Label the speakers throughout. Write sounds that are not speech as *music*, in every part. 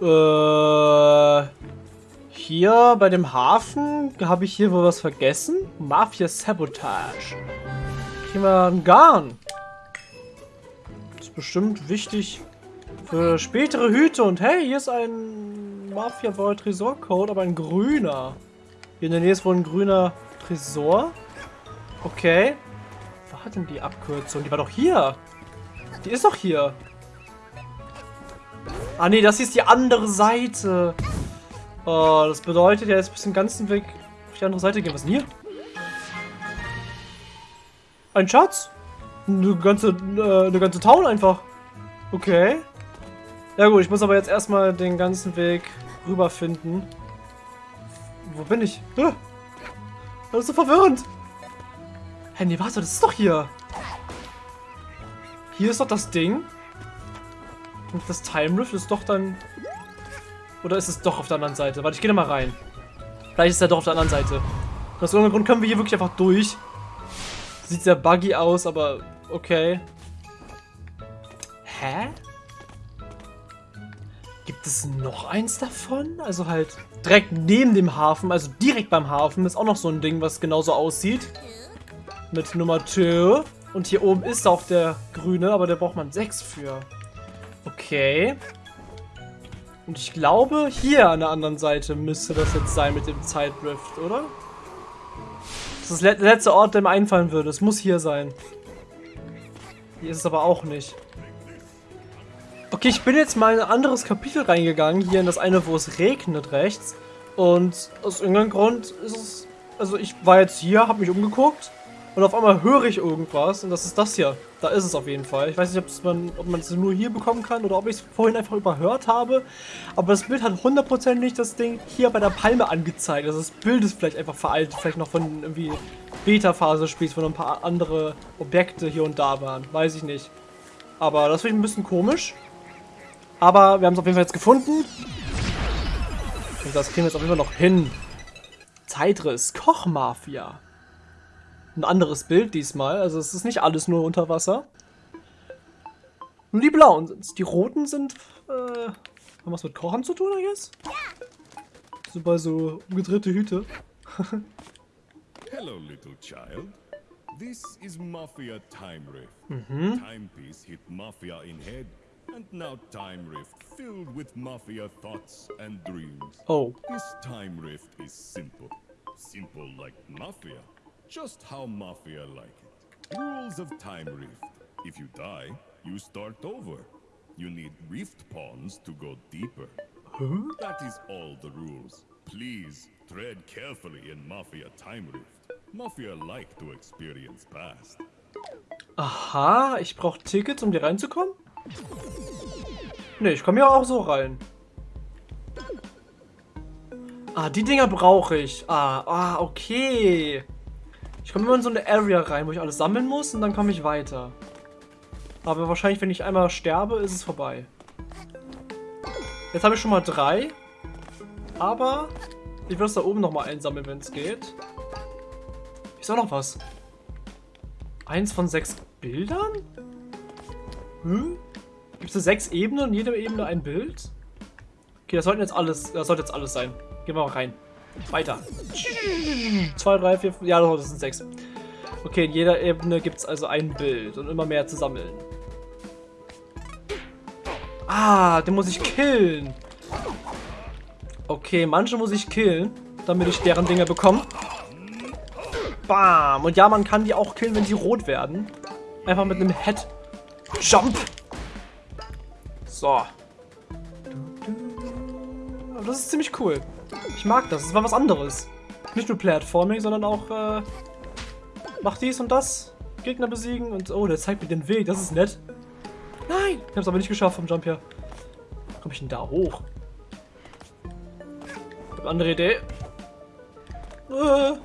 Speaker 1: Äh, hier bei dem Hafen habe ich hier wohl was vergessen. Mafia Sabotage. Kriegen wir einen Garn. Das ist bestimmt wichtig für spätere Hüte. Und hey, hier ist ein Mafia Vault Tresor Code, aber ein grüner. Hier in der Nähe ist wohl ein grüner Tresor. Okay. Wo hat denn die Abkürzung? Die war doch hier. Die ist doch hier. Ah nee, das hier ist die andere Seite. Oh, das bedeutet ja jetzt bis zum ganzen Weg auf die andere Seite gehen. Was ist denn hier? Ein Schatz? Eine ganze, äh, eine ganze Town einfach. Okay. Ja gut, ich muss aber jetzt erstmal den ganzen Weg rüberfinden. Wo bin ich? Das ist so verwirrend. Hä, nee, warte, das ist doch hier. Hier ist doch das Ding. Und das Time Rift ist doch dann... Oder ist es doch auf der anderen Seite? Warte, ich gehe da mal rein. Vielleicht ist er doch auf der anderen Seite. Aus irgendeinem Grund können wir hier wirklich einfach durch. Sieht sehr buggy aus, aber okay. Hä? Gibt es noch eins davon? Also halt direkt neben dem Hafen, also direkt beim Hafen, ist auch noch so ein Ding, was genauso aussieht. Mit Nummer 2. Und hier oben ist auch der grüne, aber der braucht man 6 für. Okay. Und ich glaube, hier an der anderen Seite müsste das jetzt sein mit dem Zeitrift, oder? Das ist der letzte Ort, der mir einfallen würde. Es muss hier sein. Hier ist es aber auch nicht. Okay, ich bin jetzt mal in ein anderes Kapitel reingegangen. Hier in das eine, wo es regnet rechts. Und aus irgendeinem Grund ist es... Also ich war jetzt hier, habe mich umgeguckt. Und auf einmal höre ich irgendwas und das ist das hier. Da ist es auf jeden Fall. Ich weiß nicht, man, ob man es nur hier bekommen kann oder ob ich es vorhin einfach überhört habe. Aber das Bild hat hundertprozentig das Ding hier bei der Palme angezeigt. Also das Bild ist vielleicht einfach veraltet. Vielleicht noch von irgendwie Beta-Phase-Spiels, wo noch ein paar andere Objekte hier und da waren. Weiß ich nicht. Aber das finde ich ein bisschen komisch. Aber wir haben es auf jeden Fall jetzt gefunden. Und das kriegen wir jetzt auf jeden Fall noch hin. Zeitriss, Kochmafia ein anderes Bild diesmal. Also es ist nicht alles nur unter Wasser. Nur die blauen sind Die roten sind, äh, haben was mit Kochen zu tun, I guess? Super so umgedrehte Hüte. *laughs*
Speaker 2: Hello, little child. This is Mafia Time Rift. Mhm. Timepiece hit Mafia in head, and now Time Rift filled with Mafia thoughts and dreams.
Speaker 1: Oh.
Speaker 2: This Time Rift is simple. Simple like Mafia. Just how Mafia like it. Rules of Time Rift. If you die, you start over. You need Rift Pawns to go deeper.
Speaker 1: Huh?
Speaker 2: That is all the rules. Please, tread carefully in Mafia Time Rift. Mafia like to experience past.
Speaker 1: Aha, ich brauche Tickets, um hier reinzukommen? Ne, ich komme ja auch so rein. Ah, die Dinger brauche ich. Ah, ah, okay. Ich komme immer in so eine Area rein, wo ich alles sammeln muss und dann komme ich weiter. Aber wahrscheinlich, wenn ich einmal sterbe, ist es vorbei. Jetzt habe ich schon mal drei. Aber ich will es da oben nochmal einsammeln, wenn es geht. Ist auch noch was. Eins von sechs Bildern? Hm? Gibt es da sechs Ebenen und jede Ebene ein Bild? Okay, das sollten jetzt alles, das sollte jetzt alles sein. Gehen wir mal rein. Weiter. 2, 3, 4, 5. Ja, das sind 6. Okay, in jeder Ebene gibt es also ein Bild und immer mehr zu sammeln. Ah, den muss ich killen. Okay, manche muss ich killen, damit ich deren Dinge bekomme. Bam. Und ja, man kann die auch killen, wenn sie rot werden. Einfach mit einem Head Jump. So. Das ist ziemlich cool. Ich mag das. Es war was anderes. Nicht nur Platforming, sondern auch, äh, mach dies und das. Gegner besiegen und, oh, der zeigt mir den Weg. Das ist nett. Nein! Ich hab's aber nicht geschafft vom Jump hier. Komm ich denn da hoch? Ich hab andere Idee. Äh.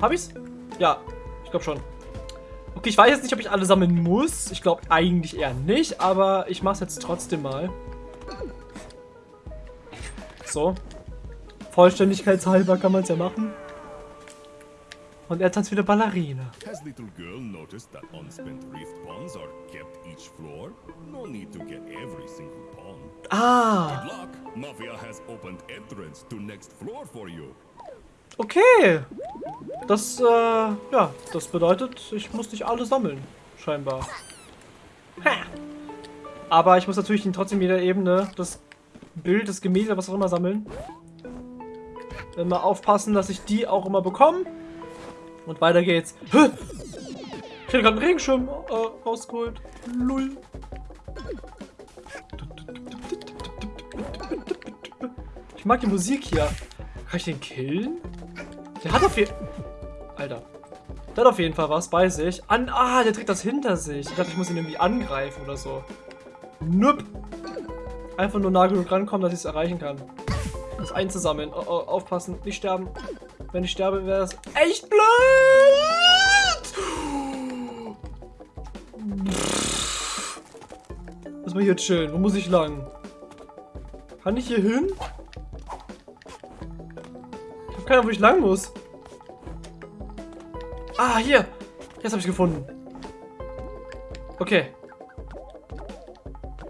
Speaker 1: Hab ich's? Ja, ich glaube schon. Okay, ich weiß jetzt nicht, ob ich alle sammeln muss. Ich glaube eigentlich eher nicht, aber ich mach's jetzt trotzdem mal. So. Vollständigkeitshalber kann man es ja machen. Und er tanzt wieder Ballerina. Has little girl noticed that unspent rift pawns are kept each floor? No need to get every single pawn. Ah,
Speaker 2: Good luck. Mafia has opened entrance to next floor for you.
Speaker 1: okay. Das, äh, ja, das bedeutet, ich muss nicht alle sammeln, scheinbar. Ha. Aber ich muss natürlich trotzdem jeder Ebene das Bild, das Gemälde, was auch immer sammeln. Immer aufpassen, dass ich die auch immer bekomme. Und weiter geht's. Ich hätte gerade einen Regenschirm äh, rausgeholt. Lull. Ich mag die Musik hier. Kann ich den killen? Der hat auf jeden Alter. Der hat auf jeden Fall was bei sich. An ah, der trägt das hinter sich. Ich dachte, ich muss ihn irgendwie angreifen oder so. Nup. Einfach nur nah genug rankommen, dass ich es erreichen kann. Das einzusammeln. Oh, oh, aufpassen, nicht sterben. Wenn ich sterbe, wäre das echt blöd. Lass mal hier chillen. Wo muss ich lang? Kann ich hier hin? Ich hab keine Ahnung, wo ich lang muss. Ah, hier. Jetzt habe ich gefunden. Okay.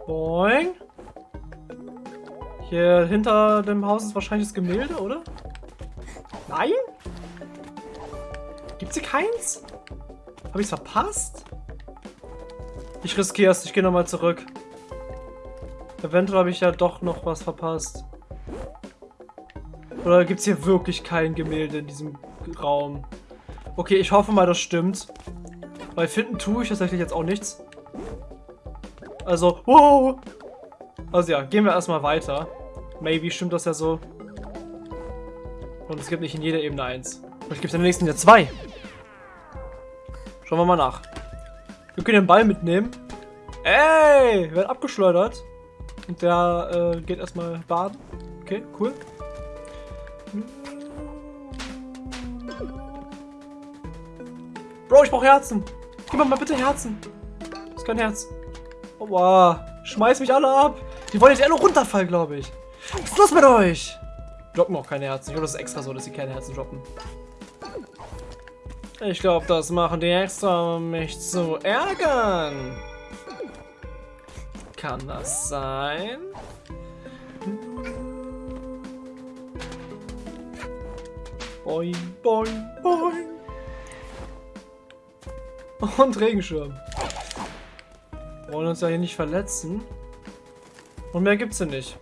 Speaker 1: Boing. Hier hinter dem Haus ist wahrscheinlich das Gemälde, oder? Nein? Gibt's hier keins? Habe ich's verpasst? Ich riskiere es, ich gehe nochmal zurück. Eventuell habe ich ja doch noch was verpasst. Oder gibt's hier wirklich kein Gemälde in diesem Raum? Okay, ich hoffe mal, das stimmt. Weil finden tue ich tatsächlich jetzt auch nichts. Also, wow! Also ja, gehen wir erstmal weiter. Maybe stimmt das ja so. Und es gibt nicht in jeder Ebene eins. Vielleicht gibt es in der nächsten ja zwei. Schauen wir mal nach. Wir können den Ball mitnehmen. Ey, wird abgeschleudert. Und der äh, geht erstmal baden. Okay, cool. Bro, ich brauche Herzen. Gib mir mal bitte Herzen. Das ist kein Herz. Oh, wow. Schmeiß mich alle ab. Die wollen jetzt nur runterfallen, glaube ich. Was ist los mit euch? Droppen auch keine Herzen. Ich glaube, das ist extra so, dass sie keine Herzen droppen. Ich glaube, das machen die extra, um mich zu ärgern. Kann das sein? Boing, boing, boing. Und Regenschirm. Wollen uns ja hier nicht verletzen. Und mehr gibt's hier nicht.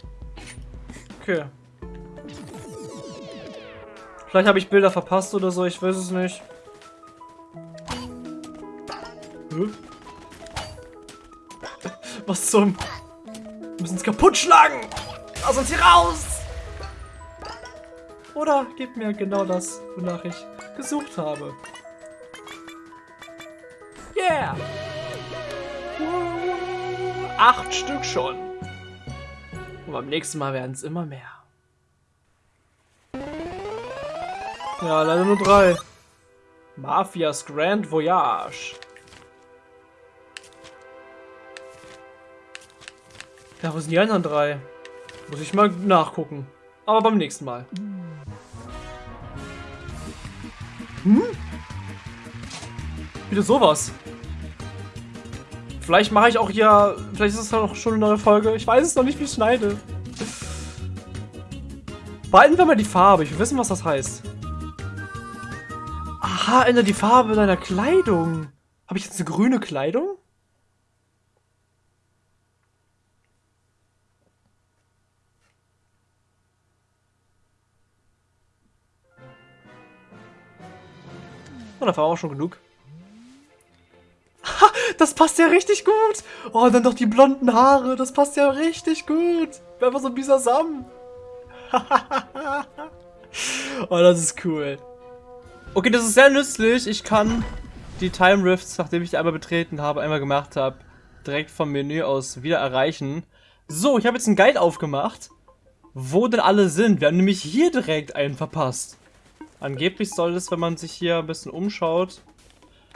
Speaker 1: Okay. Vielleicht habe ich Bilder verpasst oder so, ich weiß es nicht. Hä? *laughs* Was zum... Wir müssen es kaputt schlagen! Lass uns hier raus! Oder gib mir genau das, wonach ich gesucht habe. Yeah! Acht Stück schon. Und beim nächsten Mal werden es immer mehr. Ja, leider nur drei. Mafias Grand Voyage. Ja, wo sind die anderen drei? Muss ich mal nachgucken. Aber beim nächsten Mal. Hm? Wieder sowas. Vielleicht mache ich auch hier... Vielleicht ist es noch schon eine neue Folge. Ich weiß es noch nicht, wie ich schneide. Behalten wir mal die Farbe. Ich will wissen, was das heißt. Aha, ändere die Farbe deiner Kleidung. Habe ich jetzt eine grüne Kleidung? Oh, da war auch schon genug. Das passt ja richtig gut. Oh, dann doch die blonden Haare. Das passt ja richtig gut. Einfach so ein Bisasam. *laughs* oh, das ist cool. Okay, das ist sehr nützlich. Ich kann die Time Rifts, nachdem ich die einmal betreten habe, einmal gemacht habe, direkt vom Menü aus wieder erreichen. So, ich habe jetzt einen Guide aufgemacht, wo denn alle sind. Wir haben nämlich hier direkt einen verpasst. Angeblich soll es, wenn man sich hier ein bisschen umschaut...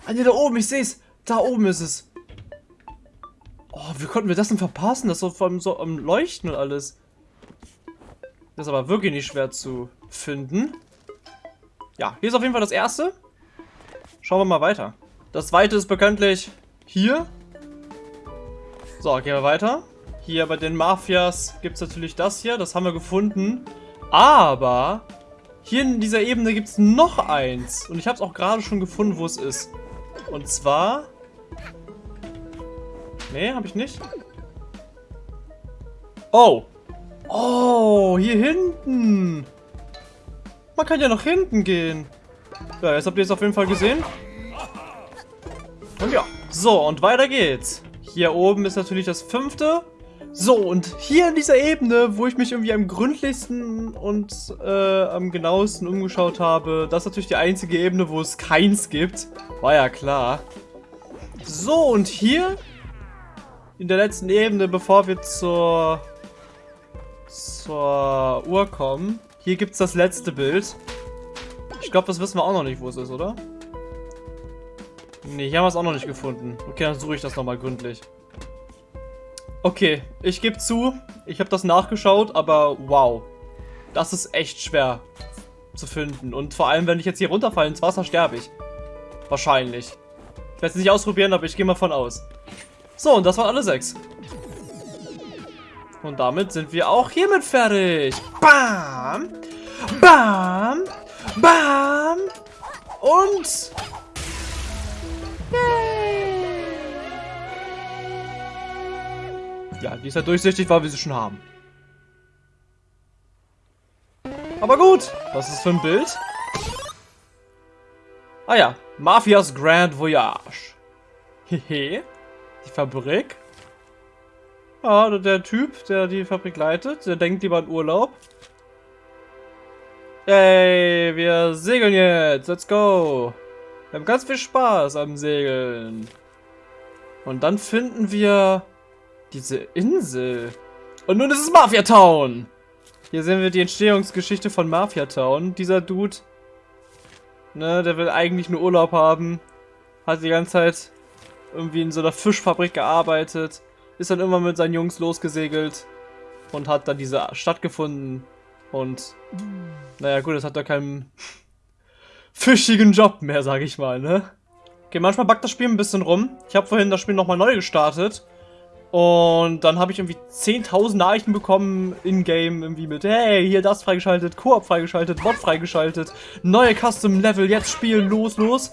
Speaker 1: Ah, ne, da oben, ich sehe es. Da oben ist es. Oh, wie konnten wir das denn verpassen? Das ist so am Leuchten und alles. Das ist aber wirklich nicht schwer zu finden. Ja, hier ist auf jeden Fall das erste. Schauen wir mal weiter. Das zweite ist bekanntlich hier. So, gehen wir weiter. Hier bei den Mafias gibt es natürlich das hier. Das haben wir gefunden. Aber hier in dieser Ebene gibt es noch eins. Und ich habe es auch gerade schon gefunden, wo es ist. Und zwar... Nee, habe ich nicht. Oh. Oh, hier hinten. Man kann ja nach hinten gehen. Ja, jetzt habt ihr es auf jeden Fall gesehen. Und ja. So, und weiter geht's. Hier oben ist natürlich das fünfte. So, und hier in dieser Ebene, wo ich mich irgendwie am gründlichsten und äh, am genauesten umgeschaut habe, das ist natürlich die einzige Ebene, wo es keins gibt. War ja klar. So, und hier in der letzten Ebene, bevor wir zur, zur Uhr kommen, hier gibt es das letzte Bild. Ich glaube, das wissen wir auch noch nicht, wo es ist, oder? Ne, hier haben wir es auch noch nicht gefunden. Okay, dann suche ich das nochmal gründlich. Okay, ich gebe zu, ich habe das nachgeschaut, aber wow. Das ist echt schwer zu finden. Und vor allem, wenn ich jetzt hier runterfalle ins Wasser, sterbe ich. Wahrscheinlich. Ich werde es nicht ausprobieren, aber ich gehe mal von aus. So, und das waren alle sechs. Und damit sind wir auch hiermit fertig. Bam! Bam! Bam! Und... Yay! Ja, die ist ja durchsichtig, weil wir sie schon haben. Aber gut, was ist für ein Bild? Ah ja, Mafias Grand Voyage. Hehe, die Fabrik. Ja, der Typ, der die Fabrik leitet, der denkt lieber an Urlaub. Ey, wir segeln jetzt, let's go. Wir haben ganz viel Spaß am Segeln. Und dann finden wir diese Insel. Und nun ist es Mafia Town. Hier sehen wir die Entstehungsgeschichte von Mafia Town. Dieser Dude, ne, der will eigentlich nur Urlaub haben. Hat die ganze Zeit irgendwie in so einer Fischfabrik gearbeitet. Ist dann immer mit seinen Jungs losgesegelt. Und hat dann diese Stadt gefunden. Und, naja gut, es hat da keinen fischigen Job mehr, sag ich mal, ne? Okay, manchmal backt das Spiel ein bisschen rum. Ich habe vorhin das Spiel nochmal neu gestartet. Und dann habe ich irgendwie 10.000 Nachrichten bekommen in-game, irgendwie mit, hey, hier das freigeschaltet, Koop freigeschaltet, Bot freigeschaltet, neue Custom-Level, jetzt spielen, los, los.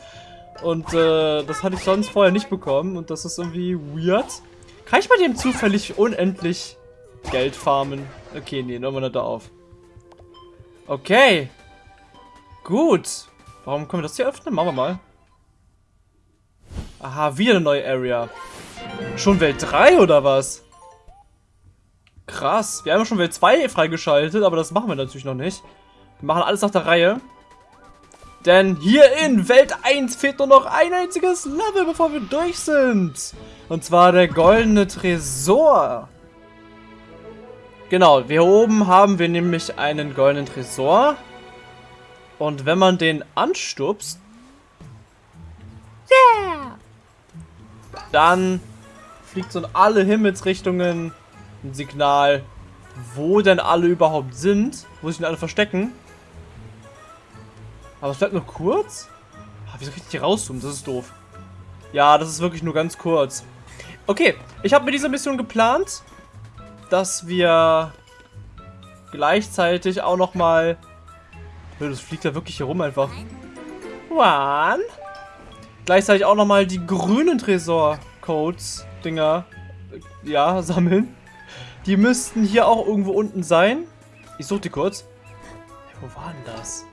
Speaker 1: Und äh, das hatte ich sonst vorher nicht bekommen und das ist irgendwie weird. Kann ich bei dem zufällig unendlich Geld farmen? Okay, nee, nehmen wir nicht da auf. Okay. Gut. Warum können wir das hier öffnen? Machen wir mal. Aha, wieder eine neue Area. Schon Welt 3 oder was? Krass. Wir haben schon Welt 2 freigeschaltet, aber das machen wir natürlich noch nicht. Wir machen alles nach der Reihe. Denn hier in Welt 1 fehlt nur noch ein einziges Level, bevor wir durch sind. Und zwar der goldene Tresor. Genau, hier oben haben wir nämlich einen goldenen Tresor. Und wenn man den anstupst, yeah, dann fliegt so in alle Himmelsrichtungen ein Signal, wo denn alle überhaupt sind, wo sich denn alle verstecken. Aber es bleibt nur kurz? Ah, wieso kann ich hier rauszoomen? Das ist doof. Ja, das ist wirklich nur ganz kurz. Okay, ich habe mit dieser Mission geplant, dass wir gleichzeitig auch nochmal... Das fliegt ja wirklich hier rum einfach. One. Gleichzeitig auch nochmal die grünen Tresor-Codes Dinger ja, sammeln. Die müssten hier auch irgendwo unten sein. Ich suche die kurz. Wo war denn das?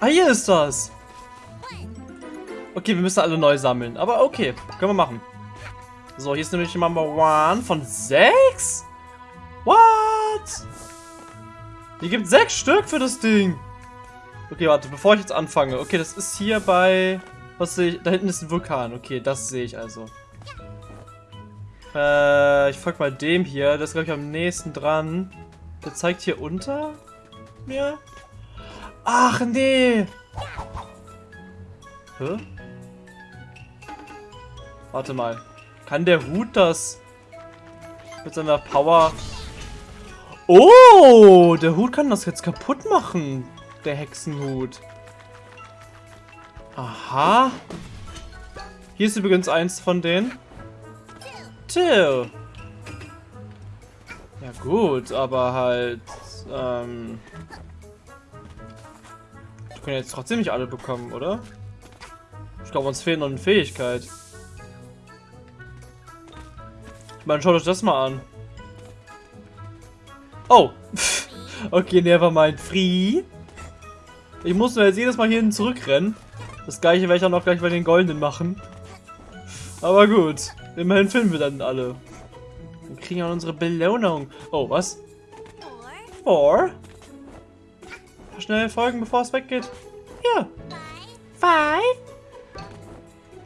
Speaker 1: Ah, hier ist das. Okay, wir müssen alle neu sammeln. Aber okay, können wir machen. So, hier ist nämlich Number One von sechs? What? Hier gibt sechs Stück für das Ding. Okay, warte, bevor ich jetzt anfange. Okay, das ist hier bei... Was sehe ich? Da hinten ist ein Vulkan. Okay, das sehe ich also. Äh, ich folge mal dem hier. Das ist, glaube ich, am nächsten dran. Der zeigt hier unter mir. Ach, nee. Hä? Warte mal. Kann der Hut das mit seiner Power... Oh, der Hut kann das jetzt kaputt machen. Der Hexenhut. Aha. Hier ist übrigens eins von denen. two. Ja gut, aber halt, ähm... Wir können jetzt trotzdem nicht alle bekommen, oder? Ich glaube, uns fehlt noch eine Fähigkeit. Ich meine, schaut euch das mal an. Oh! *laughs* okay, never mind. Free. Ich muss nur jetzt jedes Mal hierhin zurückrennen. Das gleiche werde ich auch noch gleich bei den Goldenen machen. Aber gut. Immerhin finden wir dann alle. Wir kriegen auch unsere Belohnung. Oh, was? Four. Schnell folgen, bevor es weggeht. Hier. Five.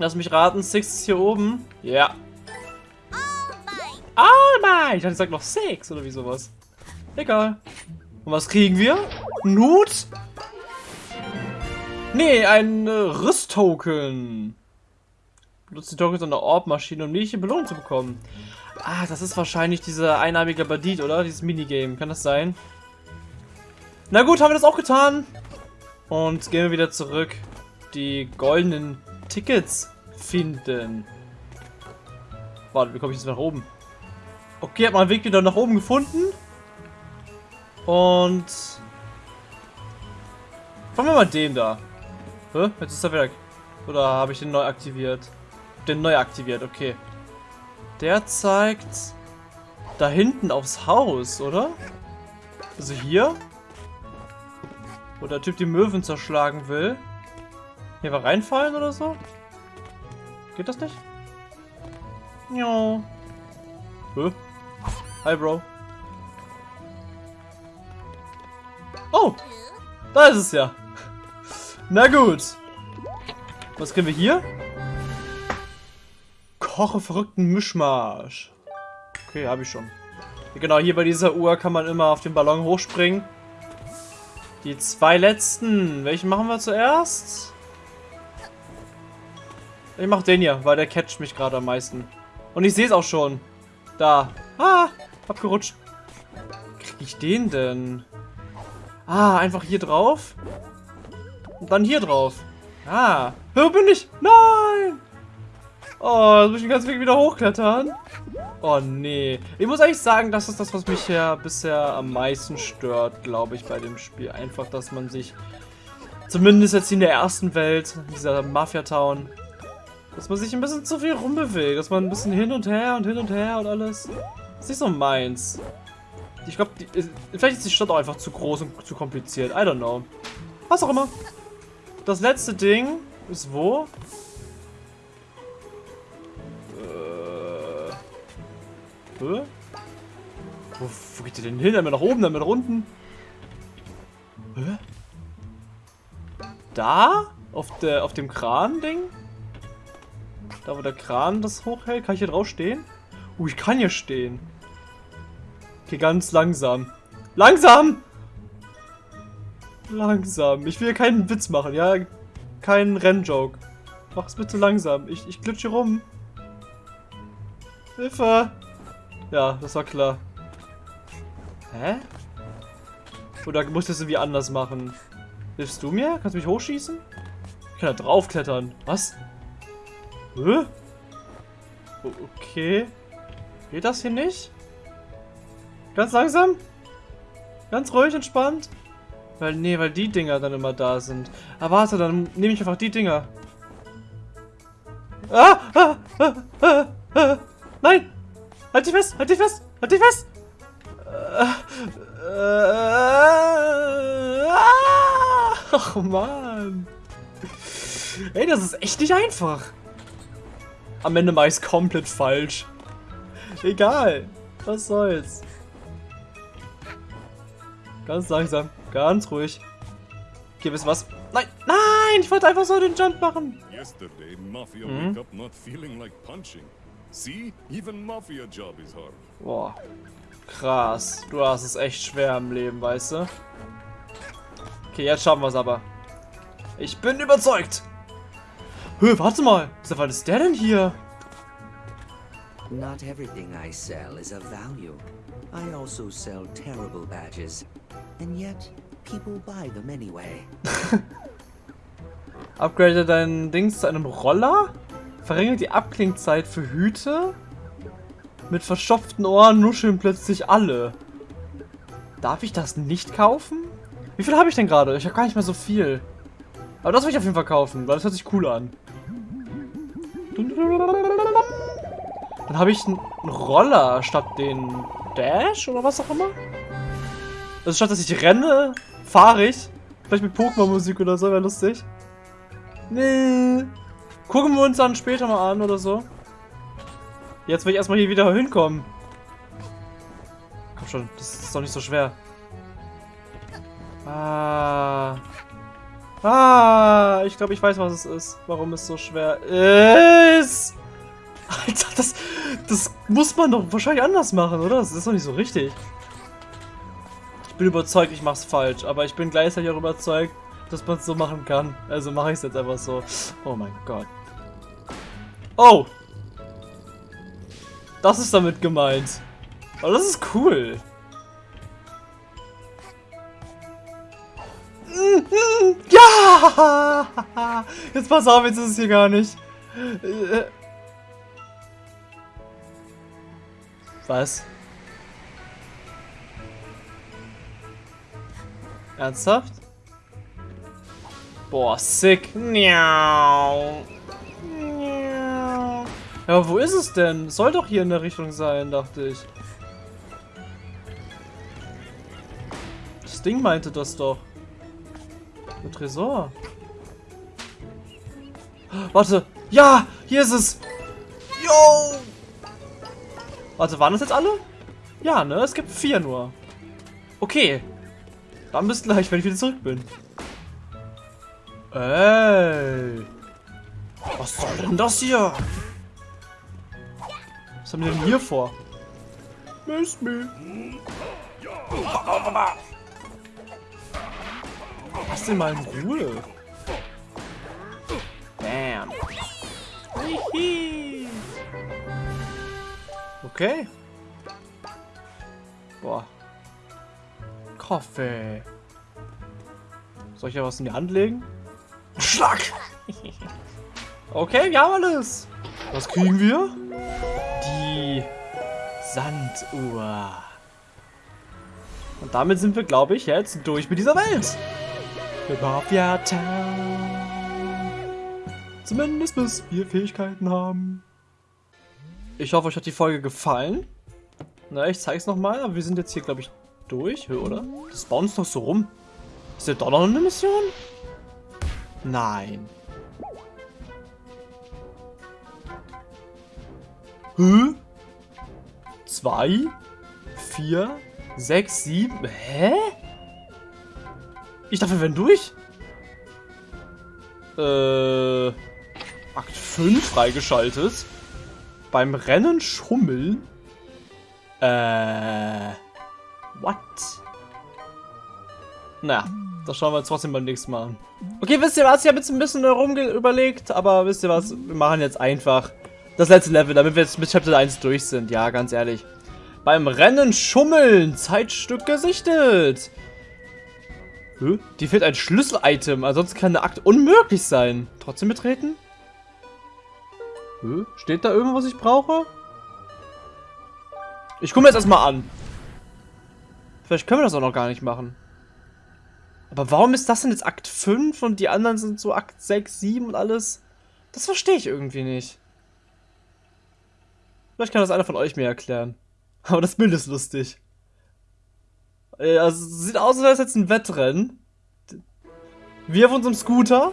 Speaker 1: Lass mich raten, Six ist hier oben. Ja. All mine. Ich ich sag noch Six oder wie sowas. Egal. Und was kriegen wir? Nut? Nee, ein äh, Rüsttoken. Benutzt die Tokens an der Orb-Maschine, um nicht Belohnung zu bekommen. Ah, das ist wahrscheinlich dieser einarmige Bandit, oder? Dieses Minigame. Kann das sein? Na gut, haben wir das auch getan. Und gehen wir wieder zurück. Die goldenen Tickets finden. Warte, wie komme ich jetzt nach oben? Okay, hat man einen Weg wieder nach oben gefunden. Und... Fangen wir mal den da. Hä? Jetzt ist er weg. Oder habe ich den neu aktiviert? Den neu aktiviert, okay. Der zeigt da hinten aufs Haus, oder? Also hier? Wo der Typ die Möwen zerschlagen will. Hier war reinfallen oder so? Geht das nicht? Ja. Hä? Hi, Bro. Oh! Da ist es ja. Na gut. Was kriegen wir hier? Koche verrückten Mischmasch. Okay, habe ich schon. Genau, hier bei dieser Uhr kann man immer auf den Ballon hochspringen. Die zwei letzten. Welchen machen wir zuerst? Ich mach den hier, weil der catcht mich gerade am meisten. Und ich sehe es auch schon. Da. Ah, abgerutscht. Krieg ich den denn? Ah, einfach hier drauf. Und dann hier drauf. Ah. Wo bin ich? Nein! Oh, jetzt muss ich den ganzen Weg wieder hochklettern. Oh, nee. Ich muss eigentlich sagen, das ist das, was mich ja bisher am meisten stört, glaube ich, bei dem Spiel. Einfach, dass man sich, zumindest jetzt in der ersten Welt, dieser Mafia-Town, dass man sich ein bisschen zu viel rumbewegt. Dass man ein bisschen hin und her und hin und her und alles. Das ist nicht so meins. Ich glaube, vielleicht ist die Stadt auch einfach zu groß und zu kompliziert. I don't know. Was auch immer. Das letzte Ding ist wo? Äh. Wo, wo geht ihr denn hin? Einmal nach oben, dann nach unten. Hä? Da? Auf, der, auf dem Kran-Ding? Da, wo der Kran das hochhält? Kann ich hier drauf stehen? Uh, ich kann hier stehen. Okay, ganz langsam. Langsam! Langsam. Ich will keinen Witz machen, ja? Kein Rennjoke. Mach's bitte langsam. Ich, ich glitsche rum. Hilfe! Ja, das war klar. Hä? Oder muss ich das irgendwie anders machen? Hilfst du mir? Kannst du mich hochschießen? Ich kann da draufklettern. Was? Hä? Okay. Geht das hier nicht? Ganz langsam? Ganz ruhig, entspannt? Weil, nee, weil die Dinger dann immer da sind. Aber warte, dann nehme ich einfach die Dinger. Ah, ah, ah, ah, ah. Nein! Halt dich fest! Halt dich fest! Halt dich fest! Äh, äh, ah, *laughs* oh Mann! Ey, das ist echt nicht einfach. Am Ende mache ich es komplett falsch. Egal. Was soll's. Ganz langsam. Ganz ruhig. Okay, wisst was? Nein, nein, ich wollte einfach so den Jump machen.
Speaker 2: Yesterday, Mafia
Speaker 1: Mhm.
Speaker 2: wake up not feeling like punching. See? Even Mafia job is hard.
Speaker 1: Boah. Krass. Du hast es echt schwer im Leben, weißt du? Okay, jetzt schaffen wir es aber. Ich bin überzeugt. Hö, warte mal. Wann ist der denn hier?
Speaker 3: Not everything I sell is of value. I also sell terrible badges. And yet, people buy them anyway. *laughs*
Speaker 1: Upgrade dein Dings zu einem Roller? Verringert die Abklingzeit für Hüte? Mit verstopften Ohren nuscheln plötzlich alle. Darf ich das nicht kaufen? Wie viel habe ich denn gerade? Ich habe gar nicht mehr so viel. Aber das will ich auf jeden Fall kaufen, weil das hört sich cool an. Dann habe ich einen Roller statt den Dash oder was auch immer. Also statt dass ich renne, fahre ich. Vielleicht mit Pokémon-Musik oder so, wäre lustig. Nee. Gucken wir uns dann später mal an oder so. Jetzt will ich erstmal hier wieder hinkommen. Komm schon, das ist doch nicht so schwer. Ah. Ah, ich glaube, ich weiß, was es ist. Warum es so schwer ist. Alter, das, das muss man doch wahrscheinlich anders machen, oder? Das ist doch nicht so richtig. Bin überzeugt, ich mach's falsch, aber ich bin gleichzeitig auch überzeugt, dass man es so machen kann. Also mache ich es jetzt einfach so. Oh mein Gott. Oh! Das ist damit gemeint. Oh, das ist cool. *laughs* Ja! *laughs* Jetzt pass auf, jetzt ist es hier gar nicht. Was? Ernsthaft? Boah, sick. Miau. Ja, aber wo ist es denn? Soll doch hier in der Richtung sein, dachte ich. Das Ding meinte das doch. Der Tresor. Warte. Ja, hier ist es. Yo! Warte, waren das jetzt alle? Ja, ne? Es gibt vier nur. Okay. Dann bis gleich, wenn ich wieder zurück bin. Ey. Was soll denn das hier? Was haben wir denn hier vor? Miss me. Lass den mal in Ruhe. Bam. Okay. Boah. Kaffee. Soll ich ja was in die Hand legen? Schlag! okay, wir haben alles. Was kriegen wir? Die Sanduhr. Und damit sind wir, glaube ich, jetzt durch mit dieser Welt. Mit Mafia Town. Zumindest bis wir Fähigkeiten haben. Ich hoffe, euch hat die Folge gefallen. Na, ich zeig's nochmal, aber wir sind jetzt hier, glaube ich, durch, oder? Das bounce doch so rum. Ist ja doch noch eine Mission? Nein. Hä? Zwei? Vier? Sechs? Sieben? Hä? Ich dachte, wir werden durch. Äh... Akt 5 freigeschaltet. Beim Rennen schummeln? Äh... What? Na, das schauen wir uns trotzdem beim nächsten Mal an. Okay, wisst ihr was? Ich habe jetzt ein bisschen herum überlegt, aber wisst ihr was? Wir machen jetzt einfach das letzte Level, damit wir jetzt mit Chapter 1 durch sind. Ja, ganz ehrlich. Beim Rennen schummeln. Zeitstück gesichtet. Hä? Die fehlt ein Schlüssel-Item. Ansonsten kann der Akt unmöglich sein. Trotzdem betreten? Hä? Steht da irgendwas, was ich brauche? Ich gucke mir jetzt erstmal an. Vielleicht können wir das auch noch gar nicht machen. Aber warum ist das denn jetzt Akt 5 und die anderen sind so Akt 6, 7 und alles? Das verstehe ich irgendwie nicht. Vielleicht kann das einer von euch mir erklären. *laughs* Aber das Bild ist lustig. Also, sieht aus, als wäre es jetzt ein Wettrennen. Wir auf unserem Scooter.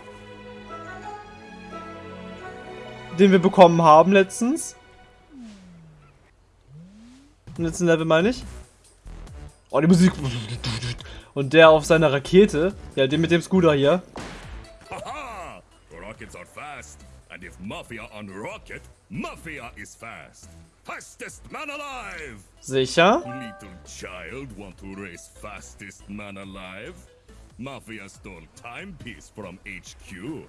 Speaker 1: Den wir bekommen haben letztens. Im letzten Level meine ich. Oh, die Musik. Und der auf seiner Rakete. Ja, den mit dem Scooter hier.
Speaker 2: Rockets are fast. And if Mafia on rocket, Mafia is fast. Fastest man alive!
Speaker 1: Sicher?
Speaker 2: Little child want to race fastest man alive? Mafia stole timepiece from HQ.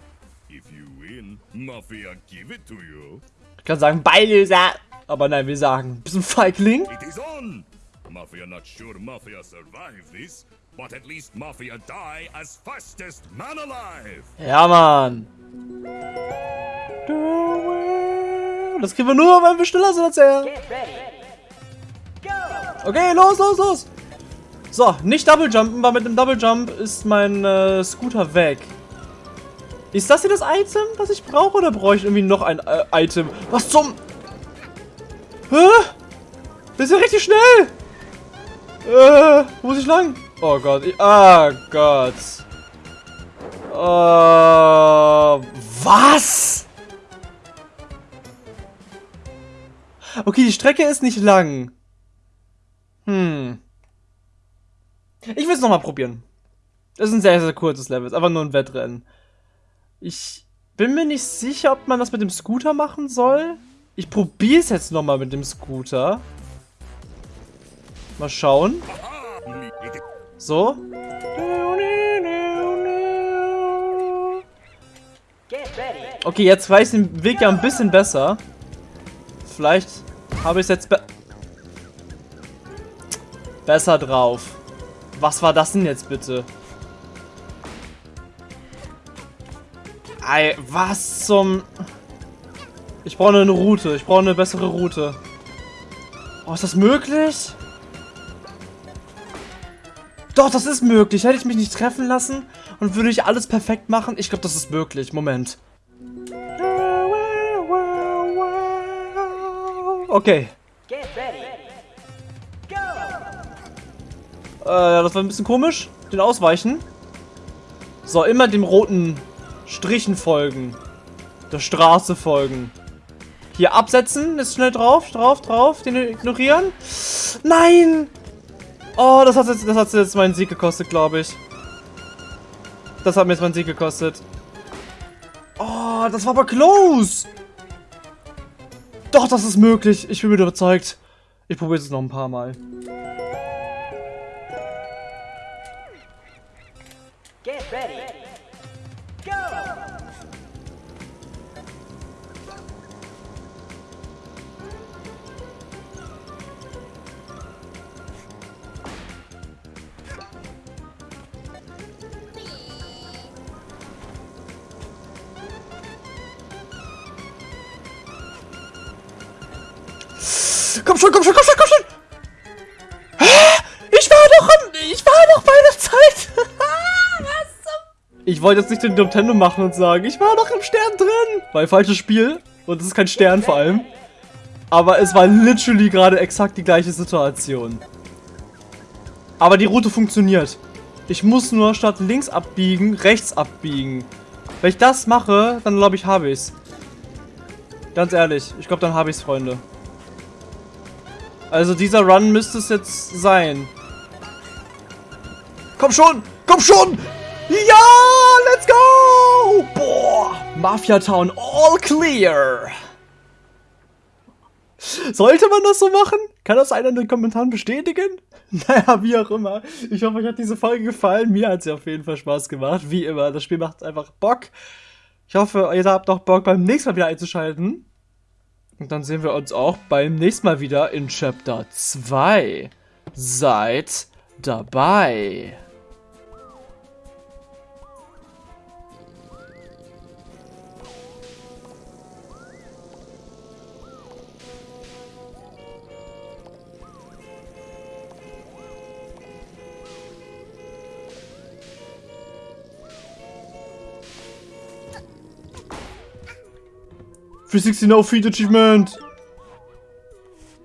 Speaker 2: If you win, Mafia give it to you.
Speaker 1: Ich kann sagen, Beilöser. Aber nein, wir sagen, bist du ein Feigling?
Speaker 2: It is on! Mafia not sure Mafia survive this, but at least Mafia die as fastest man alive!
Speaker 1: Ja, Mann. Das kriegen wir nur, wenn wir schneller sind als er. Okay, los, los, los. So, nicht Double Jumpen, weil mit dem Double Jump ist mein äh, Scooter weg. Ist das hier das Item, was ich brauche, oder brauche ich irgendwie noch ein äh, Item? Was zum... Hä? Das ist ja richtig schnell. Äh, wo muss ich lang? Oh Gott, ich, ah Gott. Äh, was? Okay, die Strecke ist nicht lang. Hm. Ich will es nochmal probieren. Das ist ein sehr, sehr kurzes Level. Ist einfach nur ein Wettrennen. Ich bin mir nicht sicher, ob man das mit dem Scooter machen soll. Ich probiere es jetzt nochmal mit dem Scooter. Mal schauen. So. Okay, jetzt weiß ich den Weg ja ein bisschen besser. Vielleicht habe ich es jetzt be besser drauf. Was war das denn jetzt bitte? Ey, was zum... Ich brauche eine Route. Ich brauche eine bessere Route. Oh, ist das möglich? Doch, das ist möglich. Hätte ich mich nicht treffen lassen und würde ich alles perfekt machen? Ich glaube, das ist möglich. Moment. Okay. Äh, das war ein bisschen komisch. Den ausweichen. So, immer dem roten Strichen folgen. Der Straße folgen. Hier absetzen. Ist schnell drauf, drauf, drauf. Den ignorieren. Nein! Oh, das hat jetzt, das hat jetzt meinen Sieg gekostet, glaube ich. Das hat mir jetzt meinen Sieg gekostet. Oh, das war aber close. Doch, das ist möglich. Ich bin wieder überzeugt. Ich probiere es noch ein paar Mal. Komm schon, komm schon, komm schon, komm schon! Ich war doch am, ich war doch bei der Zeit! *laughs* Was zum... Ich wollte jetzt nicht den Nintendo machen und sagen, ich war doch im Stern drin! Weil falsches Spiel. Und es ist kein Stern vor allem. Aber es war literally gerade exakt die gleiche Situation. Aber die Route funktioniert. Ich muss nur statt links abbiegen, rechts abbiegen. Wenn ich das mache, dann glaube ich, habe ich es. Ganz ehrlich, ich glaube, dann habe ich es, Freunde. Also dieser Run müsste es jetzt sein. Komm schon! Komm schon! Ja! Let's go! Boah! Mafia Town all clear! Sollte man das so machen? Kann das einer in den Kommentaren bestätigen? *laughs* Naja, wie auch immer. Ich hoffe, euch hat diese Folge gefallen. Mir hat sie auf jeden Fall Spaß gemacht. Wie immer, das Spiel macht einfach Bock. Ich hoffe, ihr habt auch Bock, beim nächsten Mal wieder einzuschalten. Und dann sehen wir uns auch beim nächsten Mal wieder in Chapter 2. Seid dabei. 360 no feed achievement!